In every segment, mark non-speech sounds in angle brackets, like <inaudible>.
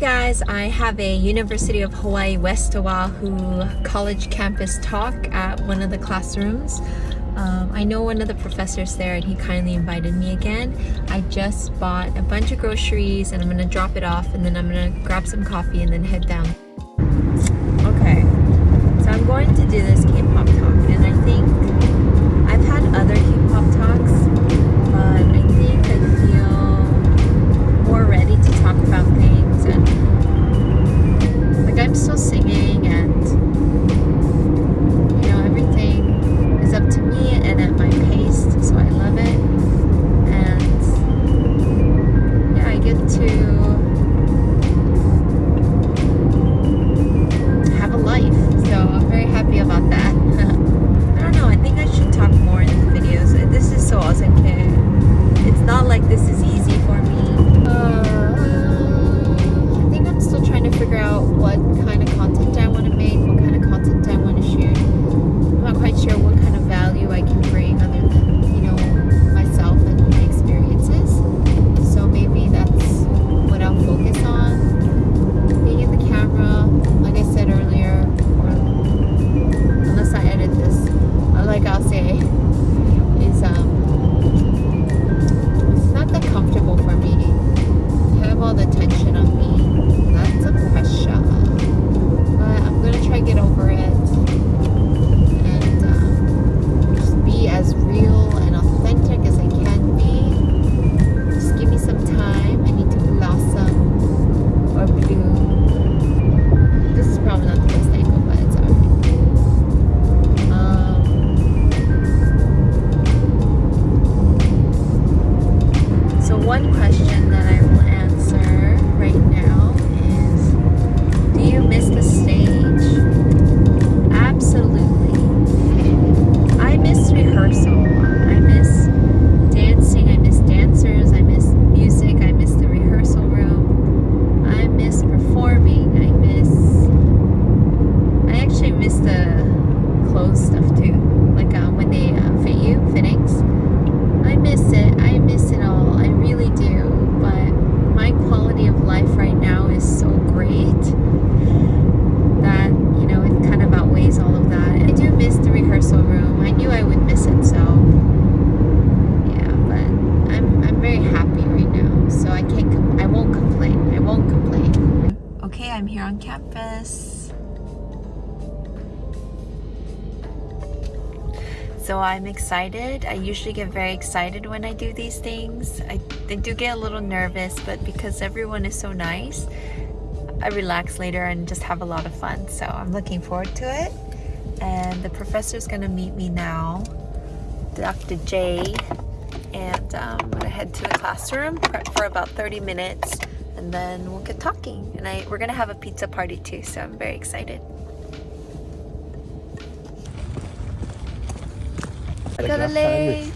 guys, I have a University of Hawaii West Oahu college campus talk at one of the classrooms. Um, I know one of the professors there and he kindly invited me again. I just bought a bunch of groceries and I'm gonna drop it off and then I'm gonna grab some coffee and then head down. Campus. So I'm excited. I usually get very excited when I do these things. I, I do get a little nervous, but because everyone is so nice, I relax later and just have a lot of fun. So I'm looking forward to it. And the professor's gonna meet me now, Dr. J. And um, I'm gonna head to the classroom, prep for about 30 minutes, and then we'll get talking. And I, we're gonna have a pizza party too, so I'm very excited. Got a late.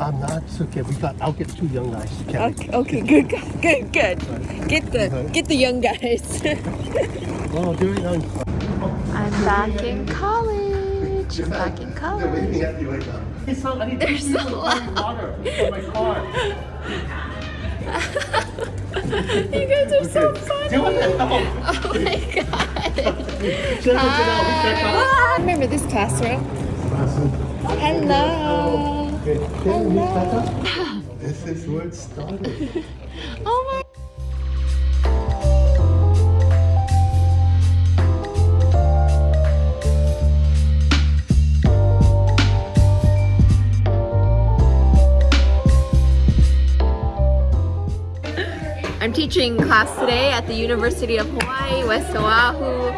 I'm not. Okay. We got. I'll get two young guys to. Okay, okay, good, good, good. Get the uh-huh. get the young guys. <laughs> Oh, they're young. I'm back in college. I'm back in college. at you like that. It's not. I need They're so loud. water for my car. <laughs> <laughs> You guys are so funny. Do it. <laughs> Oh my god. Send it to them. Ah, remember this classroom? Hello. Okay. Can you start up? This is where it started. Oh my. I'm teaching class today at the University of Hawaii, West Oahu.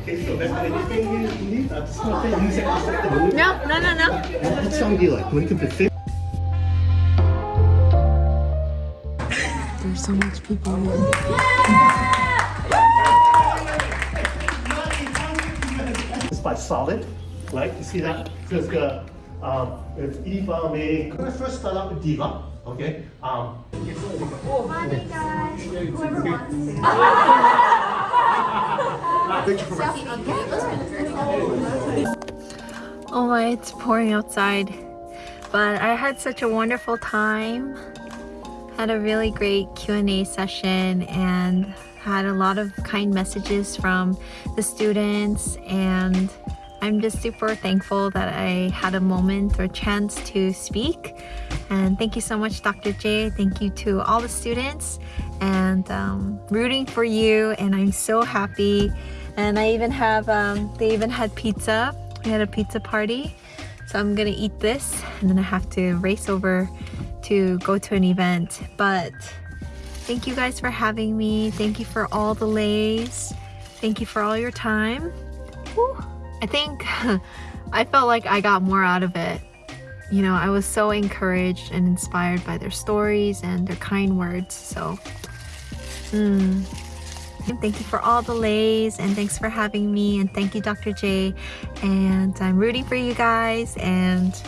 Okay, so that's anything you need. That's not the music. No, no, no, no. What song do you like? When you can. There's so much people here. It's by Solid, right? You see that? Because uh, um, if Eva may. I'm gonna first start out with Diva, okay? Um, whoever wants to. Oh my, it's pouring outside. But I had such a wonderful time. had a really great Q&A session and had a lot of kind messages from the students and I'm just super thankful that I had a moment or chance to speak. And thank you so much, Dr. J. Thank you to all the students and um, rooting for you. And I'm so happy. And I even have, um, they even had pizza. We had a pizza party. So I'm gonna eat this and then I have to race over to go to an event. But thank you guys for having me. Thank you for all the leis. Thank you for all your time. Whew. I think <laughs> I felt like I got more out of it. You know, I was so encouraged and inspired by their stories and their kind words. So, mm. thank you for all the leis and thanks for having me. And thank you, Dr. J. And I'm rooting for you guys. And